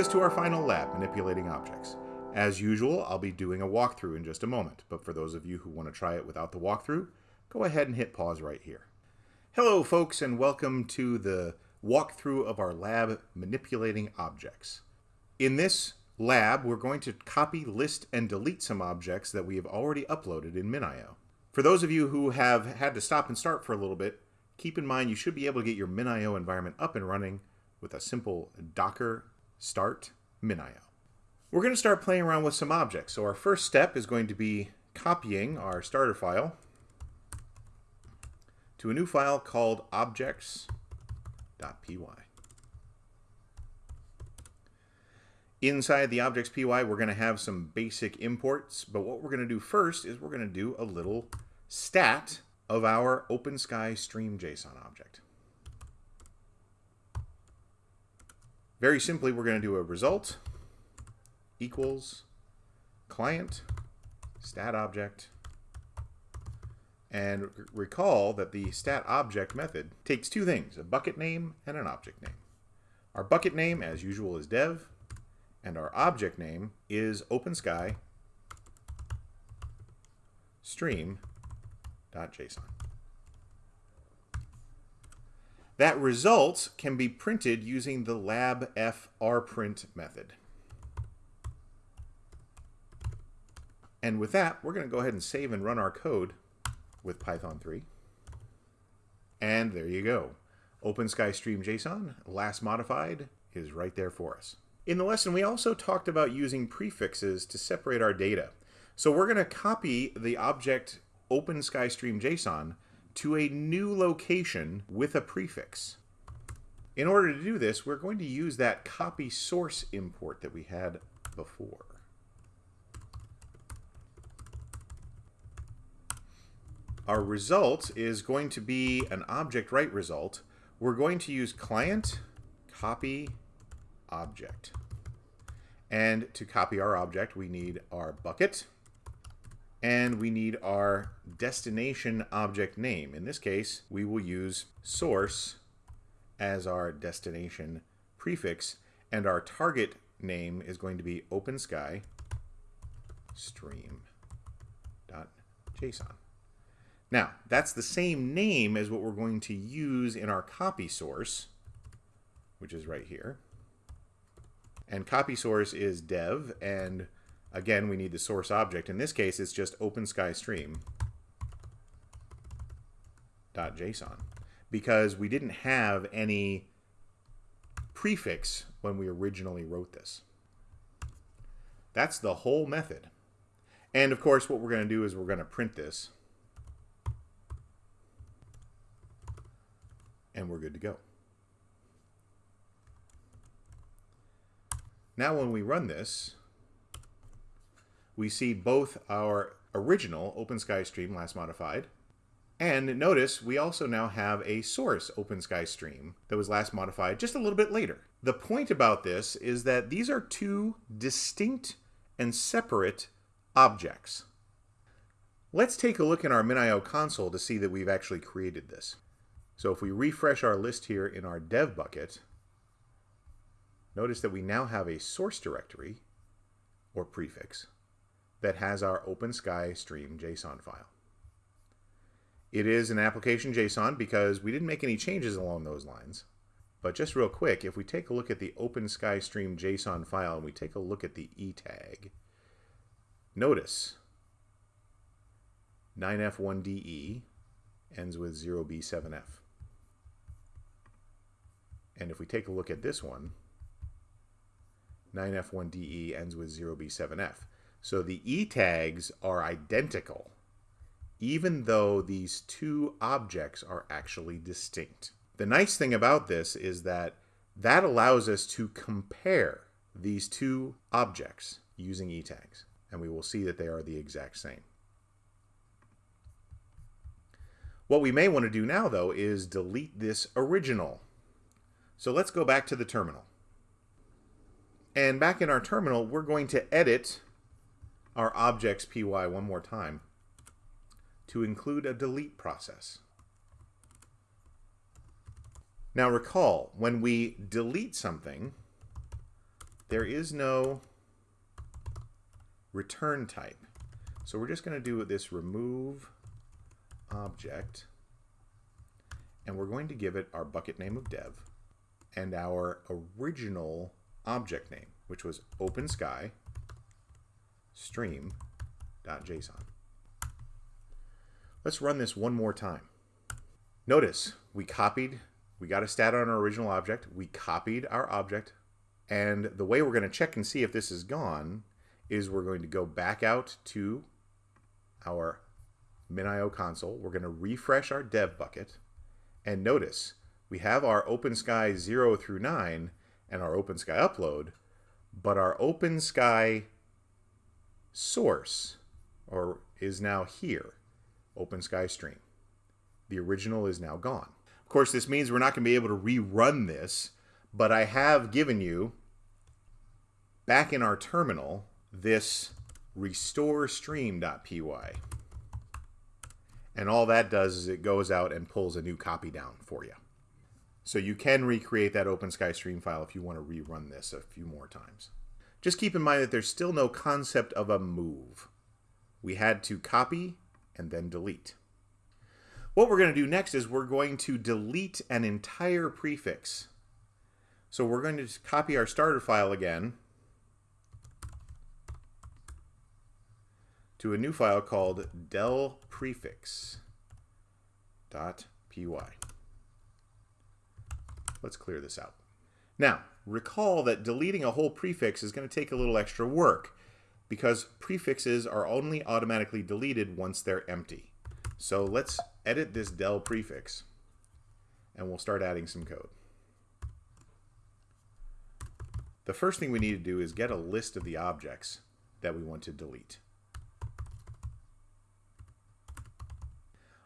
us to our final lab, manipulating objects. As usual, I'll be doing a walkthrough in just a moment, but for those of you who want to try it without the walkthrough, go ahead and hit pause right here. Hello folks and welcome to the walkthrough of our lab manipulating objects. In this lab, we're going to copy, list, and delete some objects that we have already uploaded in MinIO. For those of you who have had to stop and start for a little bit, keep in mind you should be able to get your MinIO environment up and running with a simple docker start MinIO. We're going to start playing around with some objects. So our first step is going to be copying our starter file to a new file called objects.py. Inside the objects.py, we're going to have some basic imports, but what we're going to do first is we're going to do a little stat of our OpenSky Stream JSON object. Very simply, we're going to do a result equals client stat object and recall that the stat object method takes two things, a bucket name and an object name. Our bucket name, as usual, is dev, and our object name is OpenSky stream.json. That result can be printed using the labfrprint method. And with that, we're going to go ahead and save and run our code with Python 3. And there you go. OpenSky Stream JSON, last modified, is right there for us. In the lesson, we also talked about using prefixes to separate our data. So we're going to copy the object OpenSky Stream JSON to a new location with a prefix. In order to do this, we're going to use that copy source import that we had before. Our result is going to be an object write result. We're going to use client copy object. And to copy our object, we need our bucket, and we need our destination object name. In this case, we will use source as our destination prefix, and our target name is going to be OpenSky stream.json. Now, that's the same name as what we're going to use in our copy source, which is right here. And copy source is dev, and Again, we need the source object. In this case, it's just OpenSkyStream.json because we didn't have any prefix when we originally wrote this. That's the whole method. And of course, what we're going to do is we're going to print this. And we're good to go. Now when we run this, we see both our original OpenSky stream last modified, and notice we also now have a source OpenSky stream that was last modified just a little bit later. The point about this is that these are two distinct and separate objects. Let's take a look in our MinIO console to see that we've actually created this. So if we refresh our list here in our dev bucket, notice that we now have a source directory or prefix that has our OpenSky stream JSON file. It is an application JSON because we didn't make any changes along those lines. But just real quick, if we take a look at the OpenSky stream JSON file and we take a look at the E tag, notice 9F1DE ends with 0B7F. And if we take a look at this one, 9F1DE ends with 0B7F. So the E tags are identical, even though these two objects are actually distinct. The nice thing about this is that that allows us to compare these two objects using E tags, and we will see that they are the exact same. What we may want to do now, though, is delete this original. So let's go back to the terminal. And back in our terminal, we're going to edit our objects py one more time to include a delete process. Now recall, when we delete something, there is no return type. So we're just going to do this remove object and we're going to give it our bucket name of dev and our original object name, which was OpenSky stream.json. Let's run this one more time. Notice we copied, we got a stat on our original object, we copied our object, and the way we're going to check and see if this is gone is we're going to go back out to our MinIO console. We're going to refresh our dev bucket, and notice we have our OpenSky 0 through 9 and our OpenSky upload, but our OpenSky source or is now here, OpenSky stream. The original is now gone. Of course, this means we're not going to be able to rerun this, but I have given you back in our terminal this restore stream.py. And all that does is it goes out and pulls a new copy down for you. So you can recreate that OpenSky stream file if you want to rerun this a few more times. Just keep in mind that there's still no concept of a move. We had to copy and then delete. What we're going to do next is we're going to delete an entire prefix. So we're going to copy our starter file again to a new file called del prefix.py. Let's clear this out. Now, recall that deleting a whole prefix is going to take a little extra work because prefixes are only automatically deleted once they're empty. So let's edit this del prefix and we'll start adding some code. The first thing we need to do is get a list of the objects that we want to delete.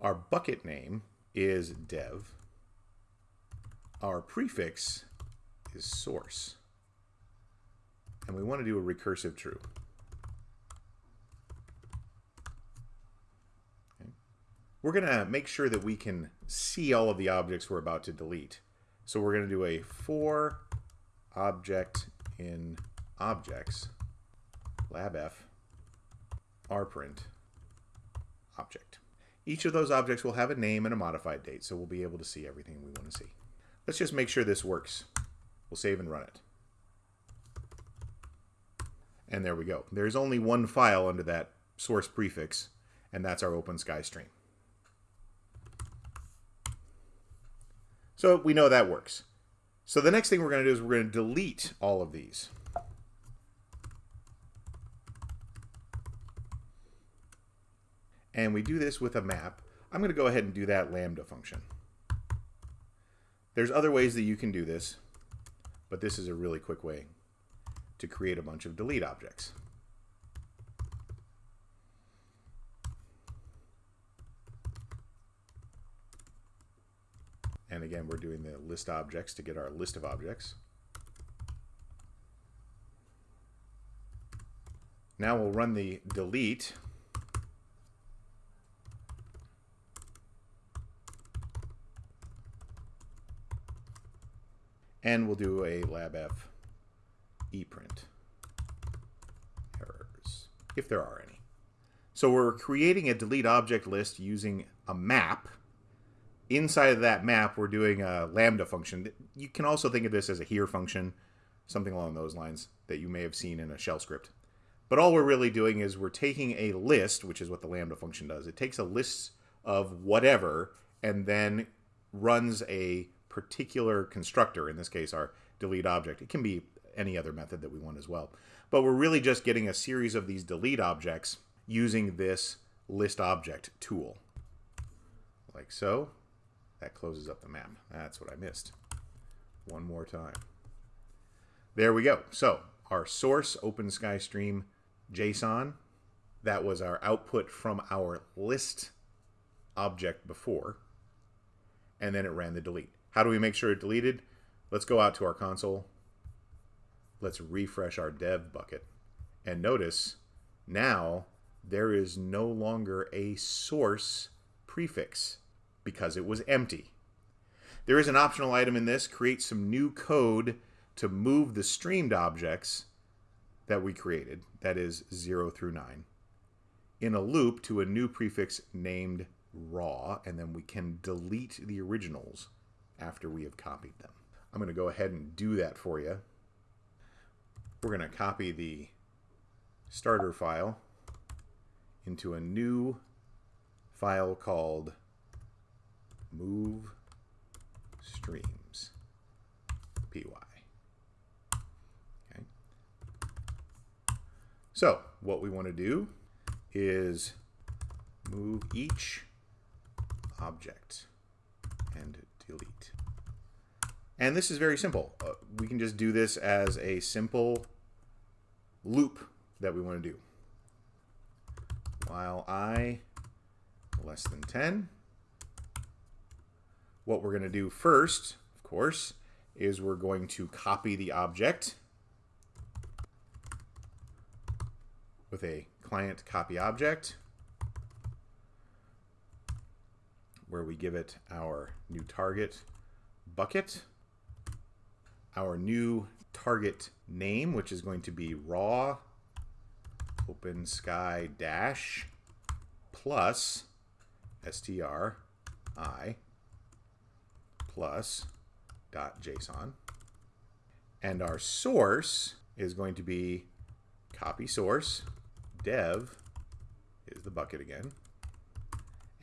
Our bucket name is dev. Our prefix is source. And we want to do a recursive true. Okay. We're going to make sure that we can see all of the objects we're about to delete. So we're going to do a for object in objects labf rprint object. Each of those objects will have a name and a modified date, so we'll be able to see everything we want to see. Let's just make sure this works. We'll save and run it. And there we go. There's only one file under that source prefix, and that's our OpenSky stream. So we know that works. So the next thing we're going to do is we're going to delete all of these. And we do this with a map. I'm going to go ahead and do that lambda function. There's other ways that you can do this, but this is a really quick way to create a bunch of delete objects. And again, we're doing the list objects to get our list of objects. Now we'll run the delete And we'll do a labf eprint errors, if there are any. So we're creating a delete object list using a map. Inside of that map, we're doing a lambda function. You can also think of this as a here function, something along those lines that you may have seen in a shell script. But all we're really doing is we're taking a list, which is what the lambda function does. It takes a list of whatever and then runs a particular constructor, in this case our delete object. It can be any other method that we want as well. But we're really just getting a series of these delete objects using this list object tool. Like so. That closes up the map. That's what I missed. One more time. There we go. So our source OpenSky stream JSON, that was our output from our list object before, and then it ran the delete. How do we make sure it deleted? Let's go out to our console. Let's refresh our dev bucket. And notice now there is no longer a source prefix because it was empty. There is an optional item in this, create some new code to move the streamed objects that we created, that is 0 through 9, in a loop to a new prefix named raw, and then we can delete the originals after we have copied them. I'm going to go ahead and do that for you. We're going to copy the starter file into a new file called move streams py. Okay. So what we want to do is move each object and delete. And this is very simple. Uh, we can just do this as a simple loop that we want to do. While i less than 10, what we're going to do first, of course, is we're going to copy the object with a client copy object where we give it our new target bucket, our new target name, which is going to be raw open sky dash plus str i plus dot json. And our source is going to be copy source dev is the bucket again.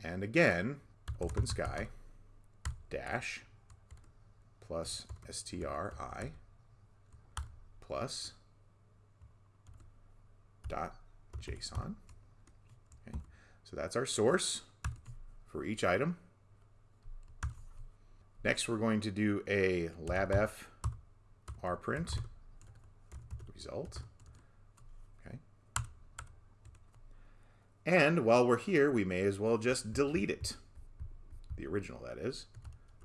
And again, open sky dash plus stri plus dot json. Okay. So that's our source for each item. Next, we're going to do a labf rprint result. Okay. And while we're here, we may as well just delete it. The original, that is.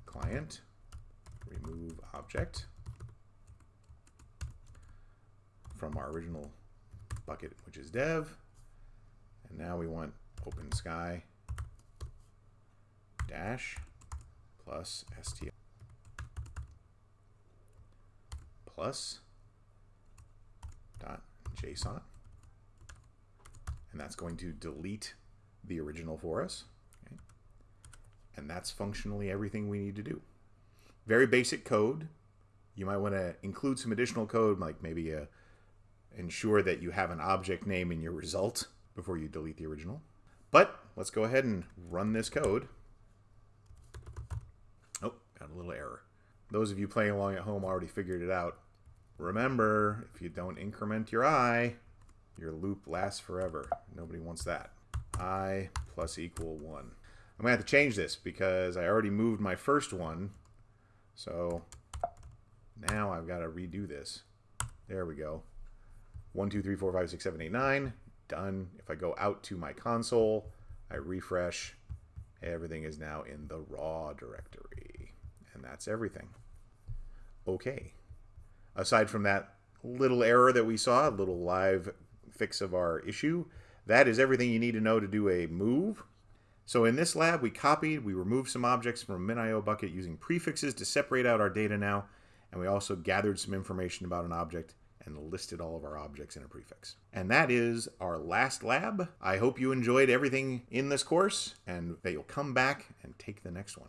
Client, remove object from our original bucket, which is dev. And now we want open sky dash plus str plus dot json. And that's going to delete the original for us. And that's functionally everything we need to do. Very basic code. You might want to include some additional code, like maybe a ensure that you have an object name in your result before you delete the original. But let's go ahead and run this code. Oh, got a little error. Those of you playing along at home already figured it out. Remember, if you don't increment your i, your loop lasts forever. Nobody wants that. i plus equal 1. I'm going to have to change this because I already moved my first one. So now I've got to redo this. There we go. 1, 2, 3, 4, 5, 6, 7, 8, 9. Done. If I go out to my console, I refresh, everything is now in the raw directory. And that's everything. Okay. Aside from that little error that we saw, a little live fix of our issue, that is everything you need to know to do a move. So in this lab, we copied, we removed some objects from MinIO bucket using prefixes to separate out our data now, and we also gathered some information about an object and listed all of our objects in a prefix. And that is our last lab. I hope you enjoyed everything in this course and that you'll come back and take the next one.